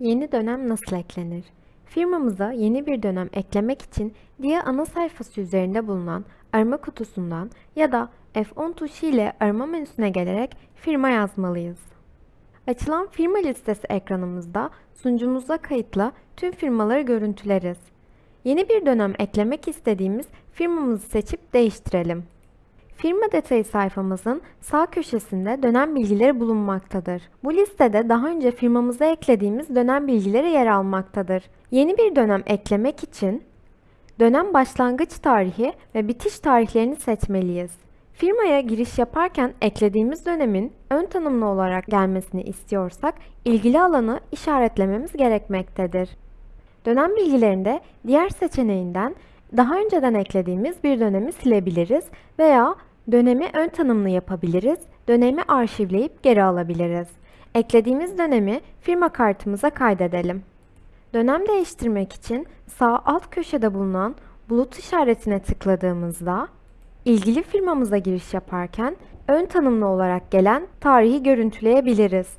Yeni dönem nasıl eklenir? Firmamıza yeni bir dönem eklemek için diye ana sayfası üzerinde bulunan arama kutusundan ya da F10 tuşu ile arama menüsüne gelerek firma yazmalıyız. Açılan firma listesi ekranımızda sunucumuza kayıtlı tüm firmaları görüntüleriz. Yeni bir dönem eklemek istediğimiz firmamızı seçip değiştirelim. Firma detayı sayfamızın sağ köşesinde dönem bilgileri bulunmaktadır. Bu listede daha önce firmamıza eklediğimiz dönem bilgileri yer almaktadır. Yeni bir dönem eklemek için dönem başlangıç tarihi ve bitiş tarihlerini seçmeliyiz. Firmaya giriş yaparken eklediğimiz dönemin ön tanımlı olarak gelmesini istiyorsak ilgili alanı işaretlememiz gerekmektedir. Dönem bilgilerinde diğer seçeneğinden daha önceden eklediğimiz bir dönemi silebiliriz veya dönemi ön tanımlı yapabiliriz, dönemi arşivleyip geri alabiliriz. Eklediğimiz dönemi firma kartımıza kaydedelim. Dönem değiştirmek için sağ alt köşede bulunan bulut işaretine tıkladığımızda ilgili firmamıza giriş yaparken ön tanımlı olarak gelen tarihi görüntüleyebiliriz.